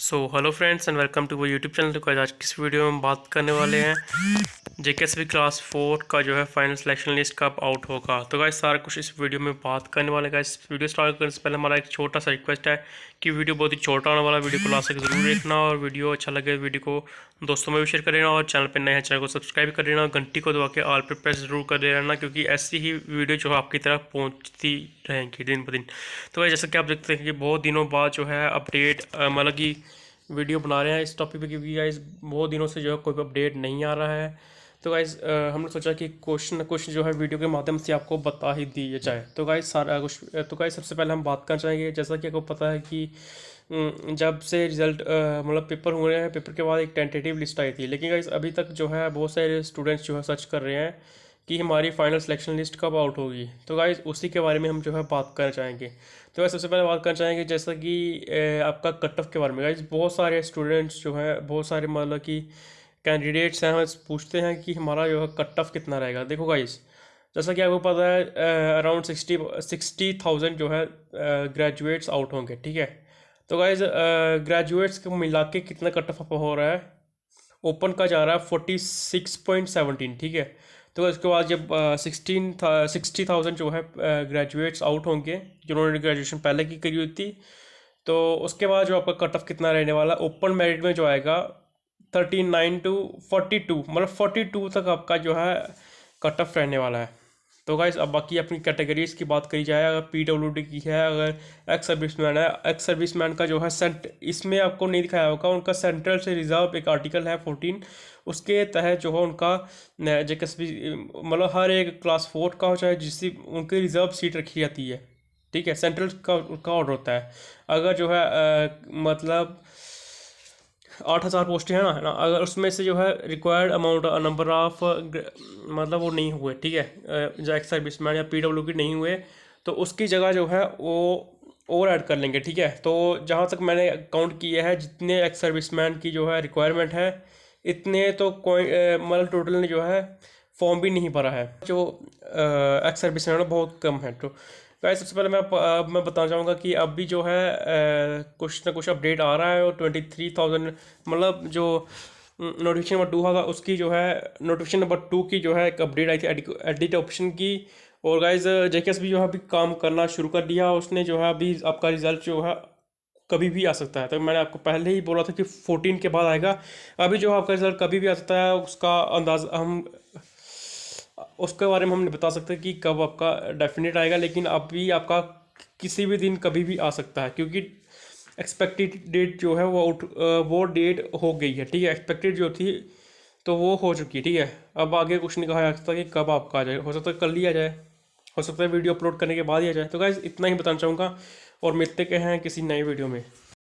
So hello friends and welcome to वो YouTube channel आज किस वीडियो में बात करने वाले हैं। जे के एस क्लास फोर का जो है फाइनल सिलेक्शन लिस्ट कब आउट होगा? तो गाइस सारा कुछ इस वीडियो में बात करने वाले का इस वीडियो स्टार्ट करने से पहले हमारा एक छोटा सा रिक्वेस्ट है कि वीडियो बहुत ही छोटा होने वाला वीडियो को लास्ट तक ज़रूर देखना और वीडियो अच्छा लगे वीडियो को दोस्तों में भी शेयर कर देना और चैनल पर नए हैं चैनल को सब्सक्राइब कर देना घंटी को दबा के ऑल पर प्रेस ज़रूर कर दे रहना, क्योंकि ऐसी ही वीडियो जो है आपकी तरफ़ पहुँचती रहेंगी दिन ब दिन। तो भाई जैसा कि आप देखते हैं कि बहुत दिनों बाद जो है अपडेट मतलब कि वीडियो बना रहे हैं इस टॉपिक पे, क्योंकि बहुत दिनों से जो है कोई अपडेट नहीं आ रहा है। तो गाइज़ हमने सोचा कि क्वेश्चन न कुछ जो है वीडियो के माध्यम से आपको बता ही दिया जाए। तो गाइज़ सारा कुछ तो गाइज़ सबसे पहले हम बात करना चाहेंगे, जैसा कि आपको पता है कि जब से रिज़ल्ट मतलब पेपर हुए हैं पेपर के बाद एक टेंटेटिव लिस्ट आई थी। लेकिन गाइज़ अभी तक जो है बहुत सारे स्टूडेंट्स जो है सर्च कर रहे हैं कि हमारी फाइनल सिलेक्शन लिस्ट कब आउट होगी। तो गाइज़ उसी के बारे में हम जो है बात करना चाहेंगे। तो गाइज़ सबसे पहले बात करना चाहेंगे, जैसा कि आपका कट ऑफ़ के बारे में। गाइज़ बहुत सारे स्टूडेंट्स जो है, बहुत सारे मतलब कि कैंडिडेट्स हैं, हम पूछते हैं कि हमारा जो है कट ऑफ़ कितना रहेगा। देखो गाइज़ जैसा कि आपको पता है अराउंड सिक्सटी सिक्सटी थाउज़ेंड जो है ग्रेजुएट्स आउट होंगे, ठीक है? तो गाइज़ ग्रेजुएट्स को मिला के कितना कट ऑफ़ हो रहा है? ओपन का जा रहा है फोर्टी सिक्स पॉइंट सेवनटीन ठीक है? तो उसके बाद जब सिक्सटीन था सिक्सटी थाउज़ेंड जो है ग्रेजुएट्स आउट होंगे, जिन्होंने ग्रेजुएशन पहले की करी हुई थी तो उसके बाद जो आपका कट ऑफ़ कितना रहने वाला ओपन मेरिट में जो आएगा thirty nine to forty two मतलब फोर्टी टू तक आपका जो है कट ऑफ़ रहने वाला है। तो गाइस अब बाकी अपनी कैटेगरीज की बात करी जाए अगर पी डब्ल्यू डी की है अगर एक्स सर्विस मैन है एक्स सर्विस मैन का जो है सेंट इसमें आपको नहीं दिखाया होगा उनका सेंट्रल से रिज़र्व एक आर्टिकल है फोर्टीन उसके तहत जो है उनका जे मतलब हर एक क्लास फोर का हो चाहे जिससे उनकी रिज़र्व सीट रखी जाती है। ठीक है सेंट्रल का का ऑर्डर होता है। अगर जो है आ, मतलब आठ हज़ार पोस्टें हैं ना, है ना? अगर उसमें से जो है रिक्वायर्ड अमाउंट नंबर ऑफ़ मतलब वो नहीं हुए, ठीक है? जो एक्स सर्विस मैन या पी डब्ल्यू की नहीं हुए तो उसकी जगह जो है वो और ऐड कर लेंगे, ठीक है? तो जहाँ तक मैंने काउंट किया है, जितने एक्स सर्विस मैन की जो है रिक्वायरमेंट है, इतने तो कोई मतलब टोटल ने जो है फॉर्म भी नहीं भरा है। जो एक्स सर्विस मैन बहुत कम है तो गाइस सबसे पहले मैं, अब मैं बताना चाहूँगा कि अब भी जो है कुछ ना कुछ अपडेट आ रहा है और ट्वेंटी थ्री थाउज़ेंड मतलब जो नोटिफिकेशन नंबर टू होगा, उसकी जो है नोटिफिकेशन नंबर टू की जो है, एक अपडेट आई थी एडिट ऑप्शन की। और गाइज़ जेकेएस भी जो है, अभी काम करना शुरू कर दिया। उसने जो है, अभी आपका रिज़ल्ट जो है, कभी भी आ सकता है। तो मैंने आपको पहले ही बोला था कि फोर्टीन के बाद आएगा। अभी जो आपका रिज़ल्ट कभी भी आ सकता है, उसका अंदाज हम उसके बारे में हम नहीं बता सकते कि कब आपका डेफिनेट आएगा, लेकिन अभी आपका किसी भी दिन कभी भी आ सकता है, क्योंकि एक्सपेक्टेड डेट जो है वो आउट वो डेट हो गई है, ठीक है? एक्सपेक्टेड जो थी तो वो हो चुकी है, ठीक है? अब आगे कुछ नहीं कहा जा सकता कि कब आपका आ जाए हो सकता है कल ही आ जाए, हो सकता है वीडियो अपलोड करने के बाद ही आ जाए। तो गाइज़ इतना ही बताना चाहूँगा, और मिलते हैं किसी नए वीडियो में।